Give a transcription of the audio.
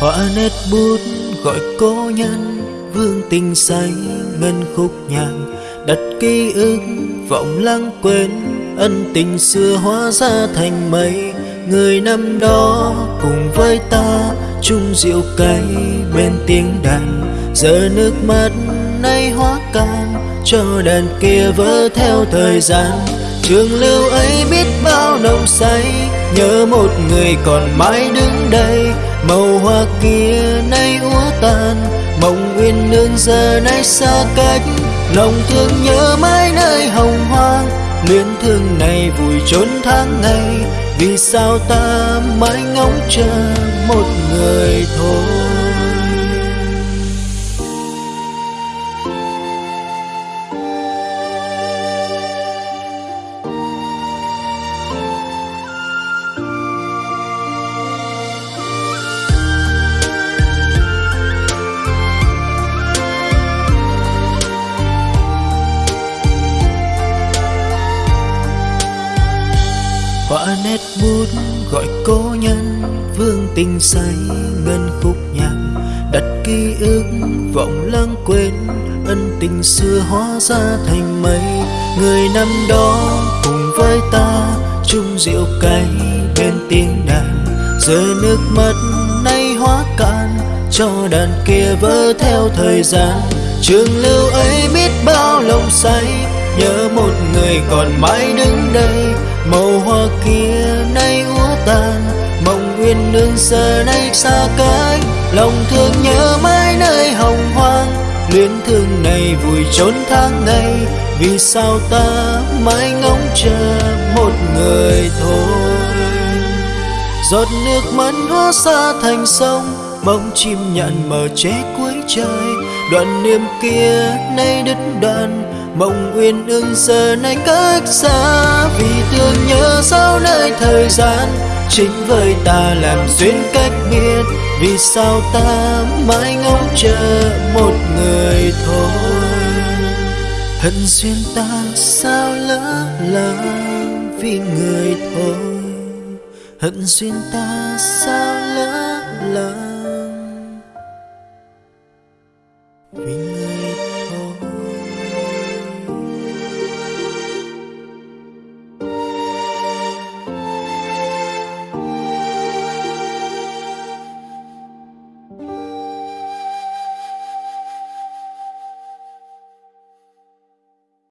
họa nét bút gọi cố nhân, vương tình say ngân khúc nhạc đặt ký ức, vọng lãng quên, ân tình xưa hóa ra thành mây. Người năm đó cùng với ta chung rượu cay bên tiếng đàn. Giờ nước mắt nay hóa can cho đàn kia vỡ theo thời gian. Trường lưu ấy biết bao nồng say nhớ một người còn mãi đứng đây, màu hoa kia nay úa tàn. Mộng uyên nương giờ nay xa cách, lòng thương nhớ mãi nơi hồng hoang. Luyến thương này vùi trốn tháng ngày, vì sao ta mãi ngóng chờ một người thôi? Họa nét bút gọi cố nhân, vương tình say ngân khúc nhạc. Đặt ký ức vọng lãng quên, ân tình xưa hóa ra thành mây. Người năm đó cùng với ta chung rượu cay bên tiếng đàn. Giờ nước mắt nay hóa cạn, cho đàn kia vỡ theo thời gian. Trường lưu ấy biết bao lòng say, nhớ một người còn mãi đứng đây màu hoa kia nay úa tàn, mộng uyên nương giờ nay xa cách. Lòng thương nhớ mãi nơi hồng hoang, luyến thương này vùi trốn tháng ngày. Vì sao ta mãi ngóng chờ một người thôi? Giọt nước mắt hóa xa thành sông, bóng chim nhạn mờ che cuối trời. Đoạn niềm kia nay đứt đoạn, mộng uyên ương giờ nay cách xa vì thời gian chính với ta làm duyên cách biệt vì sao ta mãi ngóng chờ một người thôi hận duyên ta sao lỡ là vì người thôi hận duyên ta sao lỡ là?